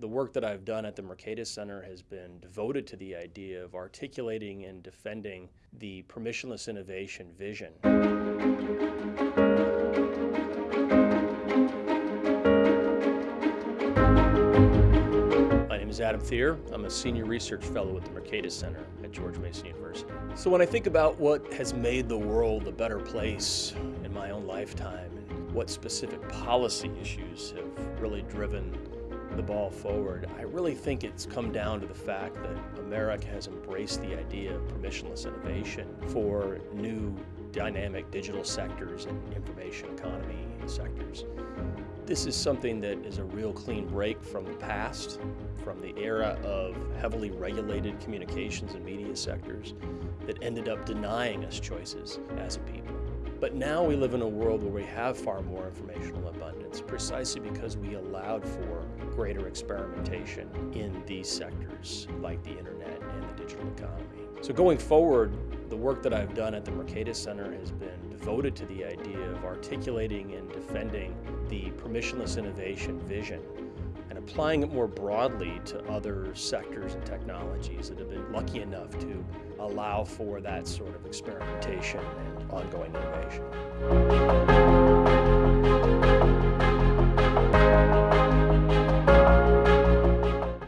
The work that I've done at the Mercatus Center has been devoted to the idea of articulating and defending the permissionless innovation vision. My name is Adam Thierer. I'm a senior research fellow at the Mercatus Center at George Mason University. So when I think about what has made the world a better place in my own lifetime and what specific policy issues have really driven the ball forward, I really think it's come down to the fact that America has embraced the idea of permissionless innovation for new dynamic digital sectors and information economy sectors. This is something that is a real clean break from the past, from the era of heavily regulated communications and media sectors that ended up denying us choices as a people. But now we live in a world where we have far more informational abundance precisely because we allowed for greater experimentation in these sectors like the internet and the digital economy. So going forward, the work that I've done at the Mercatus Center has been devoted to the idea of articulating and defending the permissionless innovation vision and applying it more broadly to other sectors and technologies that have been lucky enough to allow for that sort of experimentation and ongoing innovation.